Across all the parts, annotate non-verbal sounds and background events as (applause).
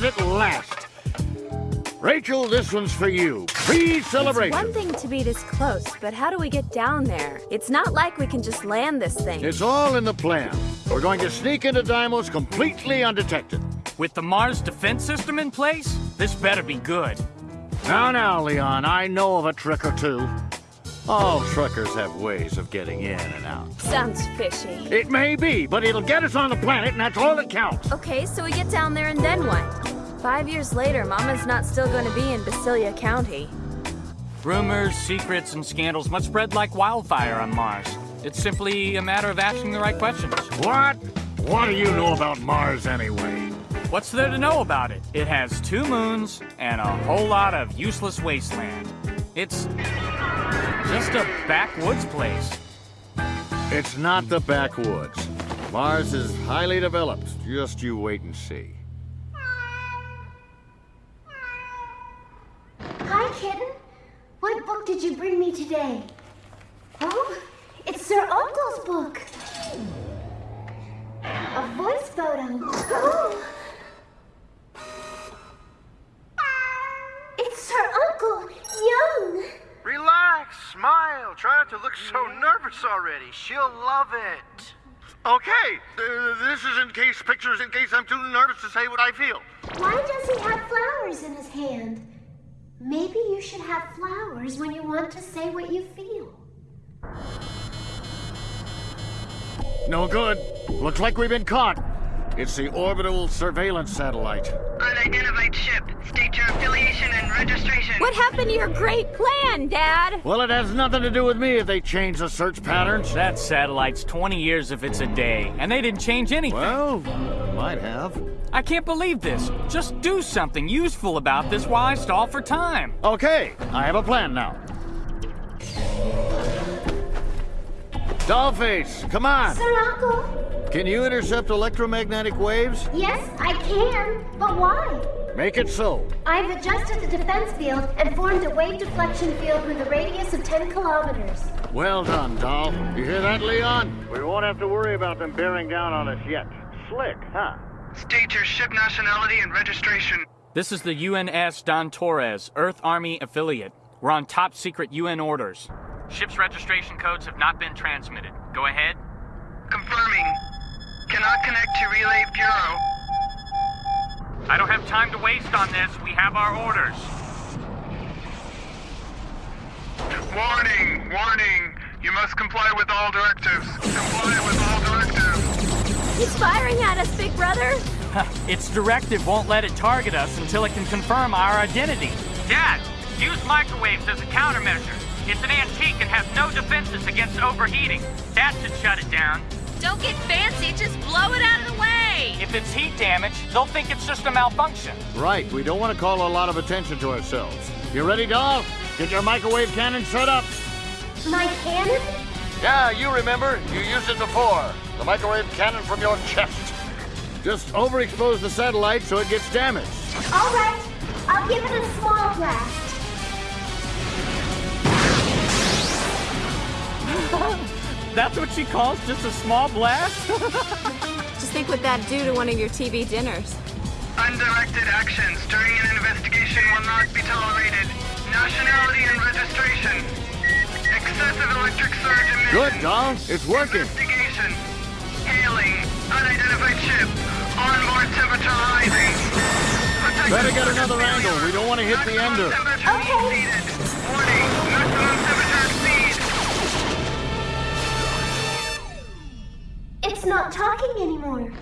does at last. Rachel, this one's for you. Pre-celebration. It's one thing to be this close, but how do we get down there? It's not like we can just land this thing. It's all in the plan. We're going to sneak into Deimos completely undetected. With the Mars defense system in place, this better be good. Now, now, Leon, I know of a trick or two. All truckers have ways of getting in and out. Sounds fishy. It may be, but it'll get us on the planet, and that's all that counts. Okay, so we get down there and then what? Five years later, Mama's not still going to be in Basilia County. Rumors, secrets, and scandals must spread like wildfire on Mars. It's simply a matter of asking the right questions. What? What do you know about Mars anyway? What's there to know about it? It has two moons and a whole lot of useless wasteland. It's just a backwoods place. It's not the backwoods. Mars is highly developed. Just you wait and see. Hi, kitten. What book did you bring me today? Oh, it's Sir Uncle's book. A voice photo. (gasps) Oh. It's Sir Uncle, young. Relax, smile. Try not to look so nervous already. She'll love it. Okay, uh, this is in case pictures, in case I'm too nervous to say what I feel. Why does he have flowers in his hand? Maybe you should have flowers when you want to say what you feel. No good. Looks like we've been caught. It's the orbital surveillance satellite. Unidentified ship. State your affiliation and registration. What happened to your great plan, Dad? Well, it has nothing to do with me if they change the search patterns. That satellite's 20 years if it's a day, and they didn't change anything. Well, might have. I can't believe this. Just do something useful about this while I stall for time. Okay, I have a plan now. Dollface, come on. Sir Uncle? Can you intercept electromagnetic waves? Yes, I can. But why? Make it so. I've adjusted the defense field and formed a wave deflection field with a radius of 10 kilometers. Well done, Doll. You hear that, Leon? We won't have to worry about them bearing down on us yet. Slick, huh? State your ship nationality and registration. This is the UNS Don Torres, Earth Army affiliate. We're on top secret UN orders. Ship's registration codes have not been transmitted. Go ahead. Confirming. Cannot connect to Relay Bureau. I don't have time to waste on this. We have our orders. Warning, warning. You must comply with all directives. Comply with all directives. He's firing at us, big brother. its directive won't let it target us until it can confirm our identity. Dad, use microwaves as a countermeasure. It's an antique and has no defenses against overheating. That should shut it down. Don't get fancy, just blow it out of the way! If it's heat damage, they'll think it's just a malfunction. Right, we don't want to call a lot of attention to ourselves. You ready, doll? Get your microwave cannon set up. My cannon? Yeah, you remember. You used it before. The microwave cannon from your chest. Just overexpose the satellite so it gets damaged. All right. I'll give it a small blast. (laughs) That's what she calls just a small blast? (laughs) Just think what that'd do to one of your TV dinners. Undirected actions during an investigation will not be tolerated. Nationality and registration. Excessive electric surge emission. Good, doll. It's working. Investigation. Hailing. Unidentified ship. Onboard temperature rising. Protect Better get another angle. We don't want to hit the ender. Okay. Warning. Maximum temperature not talking anymore.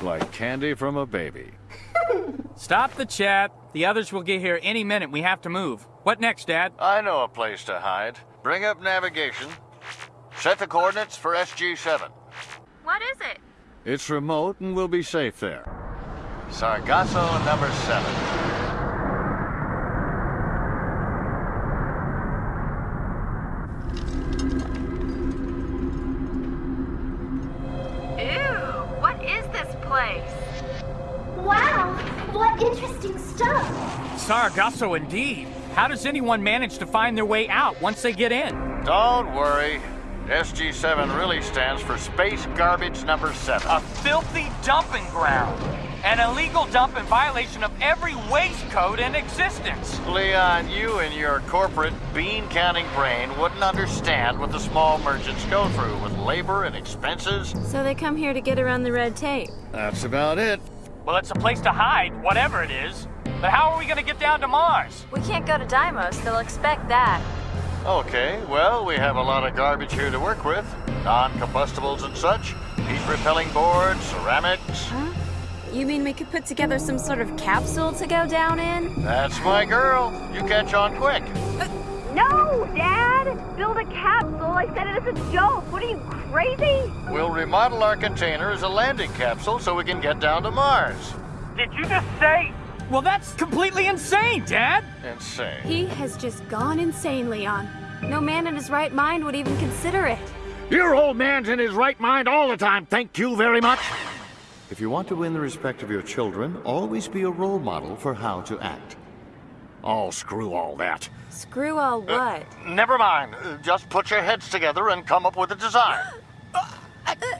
Like candy from a baby. (laughs) Stop the chat. The others will get here any minute. We have to move. What next, Dad? I know a place to hide. Bring up navigation. Set the coordinates for SG-7. What is it? It's remote and we'll be safe there. Sargasso number 7. Sargasso indeed. How does anyone manage to find their way out once they get in? Don't worry. SG-7 really stands for Space Garbage Number 7. A filthy dumping ground. An illegal dump in violation of every waste code in existence. Leon, you and your corporate bean counting brain wouldn't understand what the small merchants go through with labor and expenses. So they come here to get around the red tape. That's about it. Well, it's a place to hide, whatever it is. But how are we gonna get down to Mars? We can't go to Deimos, they'll expect that. Okay, well, we have a lot of garbage here to work with. Non-combustibles and such. Heat-repelling boards, ceramics. Huh? You mean we could put together some sort of capsule to go down in? That's my girl. You catch on quick. Uh, no, Dad! Build a capsule. I said it as a joke. What are you, crazy? We'll remodel our container as a landing capsule so we can get down to Mars. Did you just say? Well, that's completely insane, Dad. Insane. He has just gone insane, Leon. No man in his right mind would even consider it. Your old man's in his right mind all the time, thank you very much. If you want to win the respect of your children, always be a role model for how to act. Oh, screw all that. Screw all what? Never mind. Uh, Just put your heads together and come up with a design. (laughs)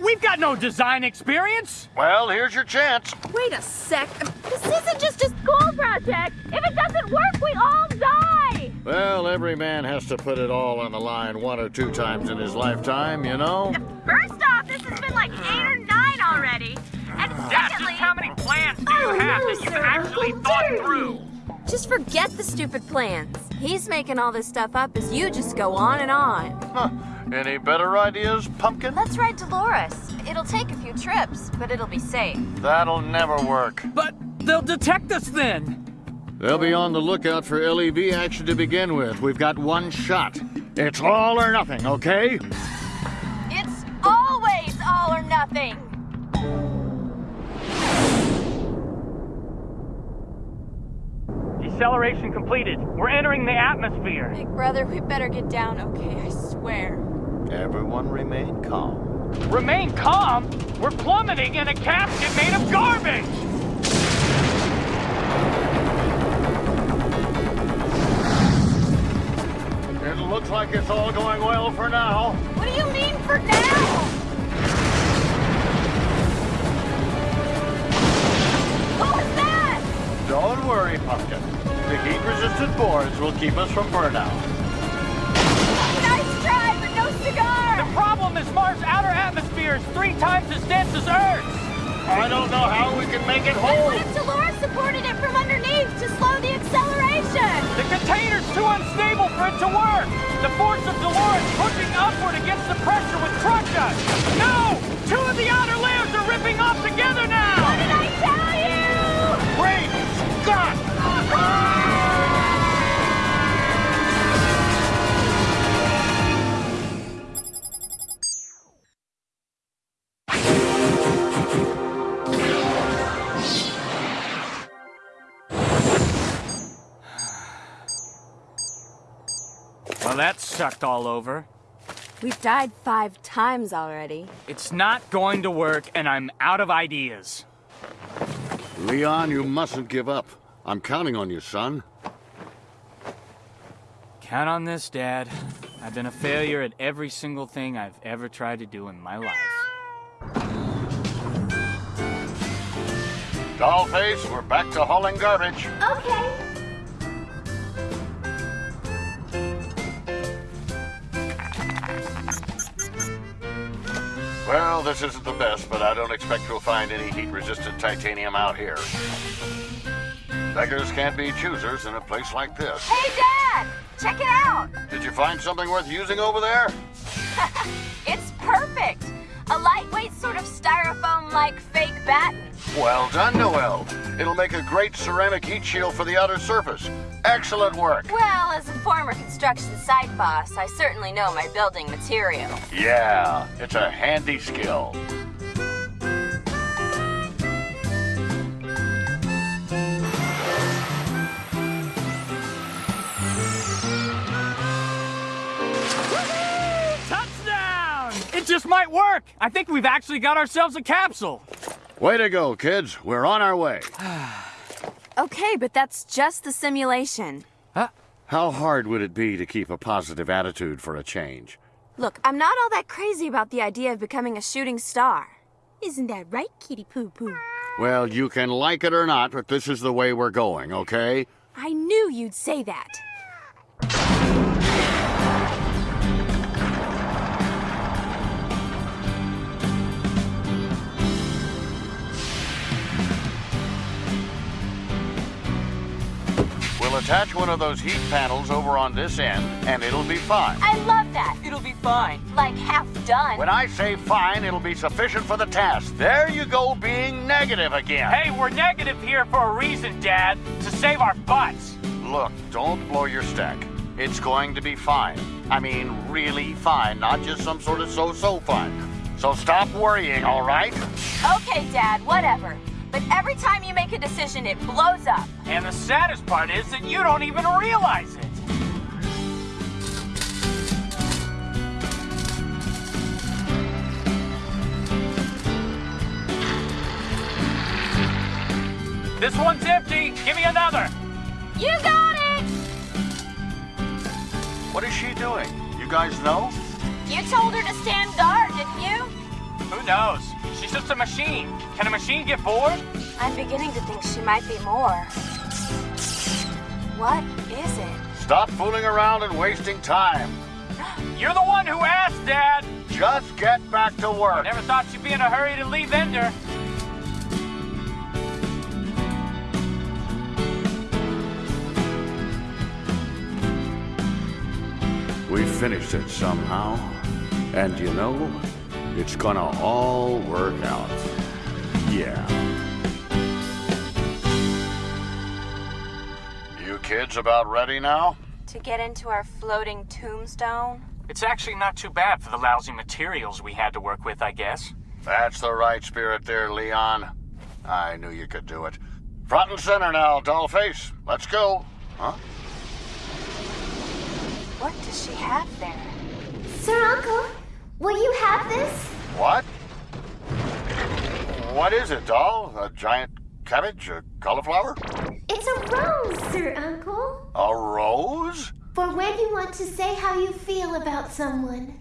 We've got no design experience. Well, here's your chance. Wait a sec. This isn't just a school project. If it doesn't work, we all die. Well, every man has to put it all on the line one or two times in his lifetime, you know? First off, this has been like eight or nine already. And Dad, just secondly, how many plans do you Oh, have no, that you've actually How thought dare through? Just forget the stupid plans. He's making all this stuff up as you just go on and on. Huh. Any better ideas, Pumpkin? Let's ride Dolores. It'll take a few trips, but it'll be safe. That'll never work. But they'll detect us then. They'll be on the lookout for LEV action to begin with. We've got one shot. It's all or nothing, okay? It's always all or nothing. Deceleration completed. We're entering the atmosphere. Big brother, we better get down, okay? I swear. Everyone remain calm. Remain calm. We're plummeting in a casket made of garbage. It looks like it's all going well for now. what do you mean for now? What was that? Don't worry, Pumpkin. The heat-resistant boards will keep us from burnout. Problem is Mars' outer atmosphere is three times as dense as Earth's. I don't know how we can make it whole. What if Dolores supported it from underneath to slow the acceleration? The container's too unstable for it to work. The force of Dolores pushing upward against the pressure would crush us. No! Two of the outer layers are ripping off together now. What did I tell you? Great Scott! Well, that sucked all over. We've died five times already. It's not going to work, and I'm out of ideas. Leon, you mustn't give up. I'm counting on you, son. Count on this, Dad. I've been a failure at every single thing I've ever tried to do in my life. Dollface, we're back to hauling garbage. Okay. Well, this isn't the best, but I don't expect you'll find any heat-resistant titanium out here. Beggars can't be choosers in a place like this. Hey, Dad! Check it out! Did you find something worth using over there? (laughs) It's perfect. A lightweight sort of styrofoam-like fake batten. Well done, Noel. It'll make a great ceramic heat shield for the outer surface. Excellent work. Well, as a former construction site boss, I certainly know my building material. Yeah, it's a handy skill. Touchdown! It just might work. I think we've actually got ourselves a capsule. Way to go, kids. We're on our way. (sighs) Okay, but that's just the simulation. Huh? How hard would it be to keep a positive attitude for a change? Look, I'm not all that crazy about the idea of becoming a shooting star. Isn't that right, Kitty Poo Poo? Well, you can like it or not, but this is the way we're going, okay? I knew you'd say that. We'll attach one of those heat panels over on this end, and it'll be fine. I love that. It'll be fine. Like half done. When I say fine, it'll be sufficient for the task. There you go, being negative again. Hey, we're negative here for a reason, Dad. To save our butts. Look, don't blow your stack. It's going to be fine. I mean, really fine, not just some sort of so-so fine. So stop worrying, all right? Okay, Dad, whatever. But every time you make a decision, it blows up. And the saddest part is that you don't even realize it. This one's empty. Give me another. You got it! What is she doing? You guys know? You told her to stand guard, didn't you? Who knows? She's just a machine. Can a machine get bored? I'm beginning to think she might be more. What is it? Stop fooling around and wasting time. (gasps) You're the one who asked, Dad. Just get back to work. Never thought you'd be in a hurry to leave Ender. We finished it somehow. And you know, it's gonna all work out. Yeah. You kids about ready now? To get into our floating tombstone? It's actually not too bad for the lousy materials we had to work with, I guess. That's the right spirit there, Leon. I knew you could do it. Front and center now, dollface. Let's go. Huh? What does she have there? Sir Uncle, will you have this? What? What is it, doll? A giant cabbage? A cauliflower? It's a rose, Sir Uncle. A rose? For when you want to say how you feel about someone.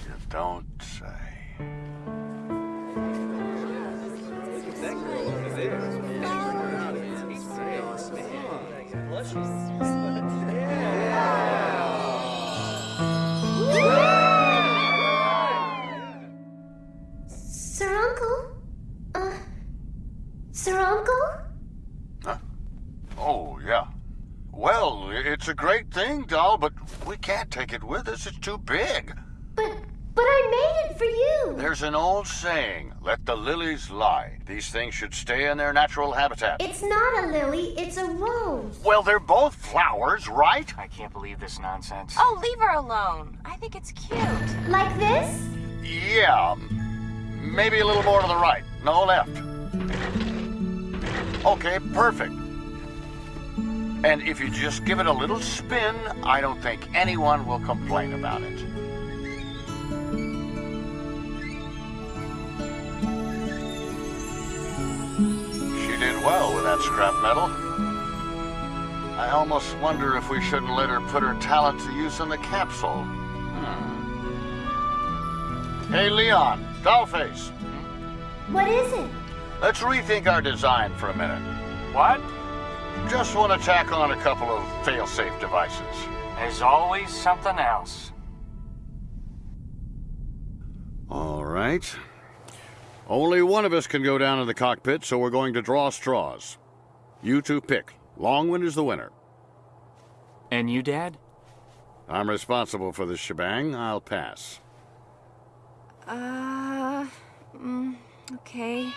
You don't Well, it's a great thing, doll, but we can't take it with us. It's too big. But. But I made it for you! There's an old saying let the lilies lie. These things should stay in their natural habitat. It's not a lily, it's a rose. Well, they're both flowers, right? I can't believe this nonsense. Oh, leave her alone. I think it's cute. Like this? Yeah. Maybe a little more to the right. No left. Okay, perfect. And if you just give it a little spin, I don't think anyone will complain about it. She did well with that scrap metal. I almost wonder if we shouldn't let her put her talent to use in the capsule. Hmm. Hey, Leon, Dollface, What is it? let's rethink our design for a minute. What? Just want to tack on a couple of fail-safe devices. There's always something else. All right. Only one of us can go down in the cockpit, so we're going to draw straws. You two pick. Longwind is the winner. And you, Dad? I'm responsible for this shebang. I'll pass. Uh. Mm, okay.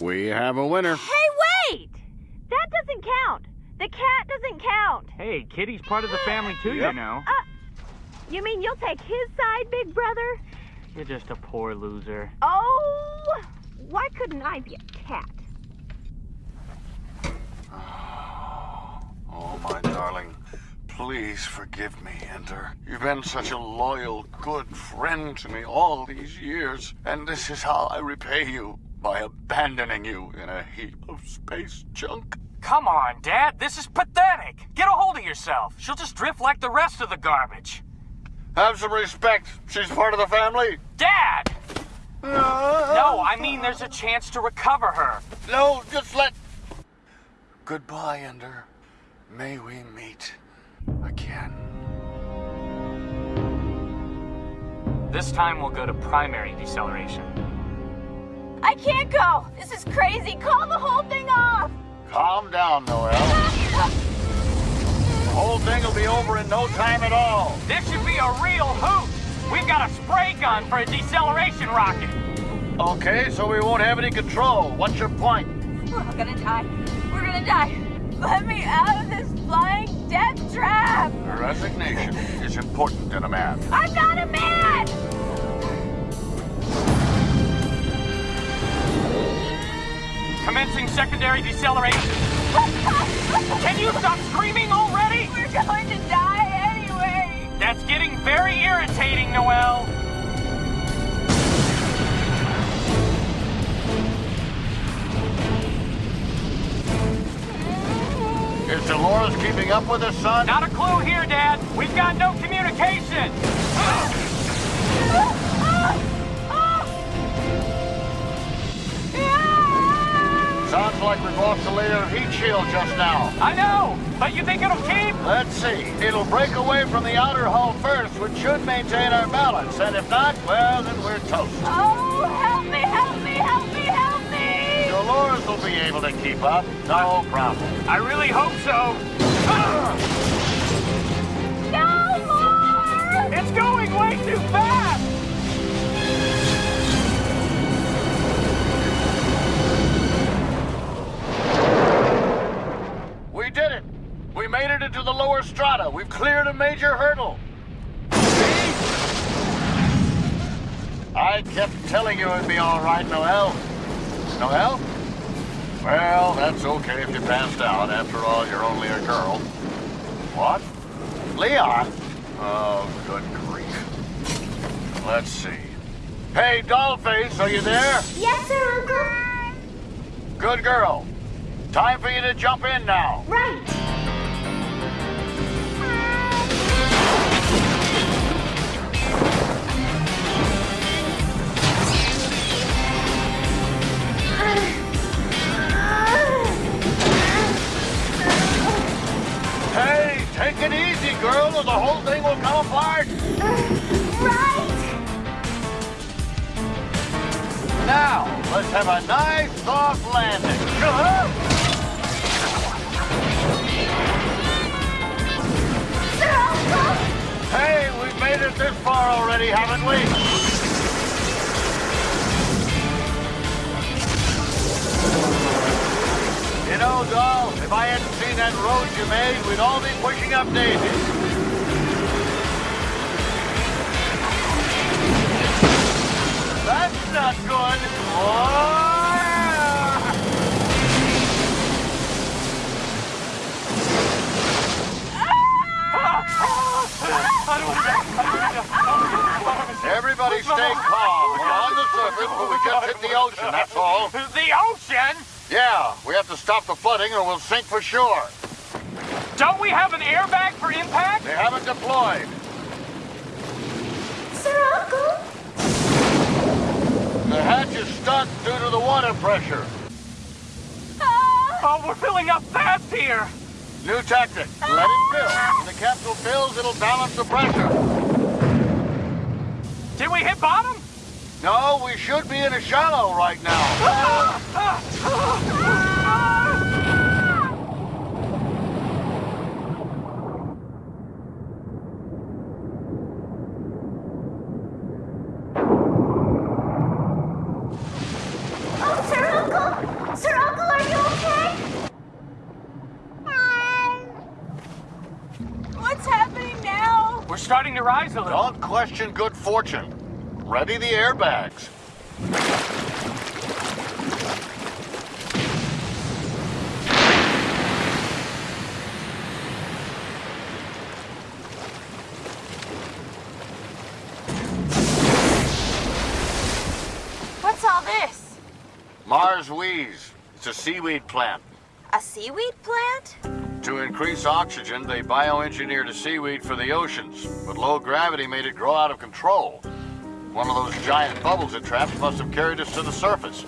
We have a winner. Hey, wait! That doesn't count. The cat doesn't count. Hey, Kitty's part of the family too, you know. Uh, you mean you'll take his side, big brother? You're just a poor loser. Oh, why couldn't I be a cat? Oh, my darling. Please forgive me, Ender. You've been such a loyal, good friend to me all these years, and this is how I repay you by abandoning you in a heap of space junk. Come on, Dad. This is pathetic. Get a hold of yourself. She'll just drift like the rest of the garbage. Have some respect. She's part of the family. Dad! No, I mean there's a chance to recover her. No, just let. Goodbye, Ender. May we meet again. This time we'll go to primary deceleration. I can't go. This is crazy. Call the whole thing off. Calm down, Noel. The whole thing will be over in no time at all. This should be a real hoot. We've got a spray gun for a deceleration rocket. Okay, so we won't have any control. What's your point? We're all gonna die. We're gonna die. Let me out of this flying death trap. Resignation is important in a man. I'm not a man. Commencing secondary deceleration. Can you stop screaming already? We're going to die anyway. That's getting very irritating, Noel. Is Dolores keeping up with us, son? Not a clue here, Dad. We've got no communication. Sounds lost the layer of heat shield just now. I know, but you think it'll keep? Let's see. It'll break away from the outer hull first, which should maintain our balance. And if not, well, then we're toast. Oh, help me, help me, help me, help me. Dolores will be able to keep up. No problem. I really hope so. No more. It's going way too fast. Into the lower strata. We've cleared a major hurdle. See? I kept telling you it'd be all right, Noel. Noel? Well, that's okay if you passed out. After all, you're only a girl. What? Leon? Oh, good grief. Let's see. Hey, Dollface, are you there? Yes, sir, Uncle. Good girl. Time for you to jump in now. Right. Have a nice soft landing. Uh-huh. Hey, we've made it this far already, haven't we? You know, doll, if I hadn't seen that road you made, we'd all be pushing up daisies. Not good. Oh, yeah. Everybody stay calm. We're on the surface, but we just hit the ocean, that's all. The ocean? Yeah, we have to stop the flooding or we'll sink for sure. Don't we have an airbag for impact? They haven't deployed. Sir, Uncle. The hatch is stuck due to the water pressure. Oh, we're filling up fast here. New tactic. Let it fill. When the capsule fills, it'll balance the pressure. Did we hit bottom? No, we should be in a shallow right now. Oh, (laughs) Sir, Uncle. Sir, Uncle, are you okay? What's happening now? We're starting to rise a little. Don't question good fortune. Ready the airbags. What's all this? Mars Wheeze. It's a seaweed plant. A seaweed plant? To increase oxygen, they bioengineered a seaweed for the oceans, but low gravity made it grow out of control. One of those giant bubbles it trapped must have carried us to the surface.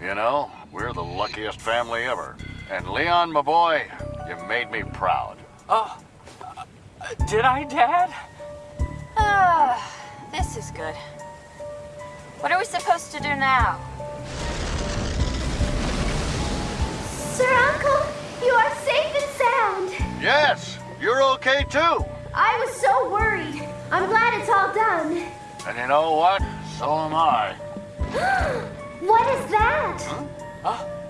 You know, we're the luckiest family ever. And Leon, my boy, you made me proud. Oh, did I, Dad? Ah, this is good. What are we supposed to do now? Sir Uncle, you are safe and sound. Yes, you're okay too. I was so worried. I'm glad it's all done. And you know what? So am I. (gasps) what is that? Huh?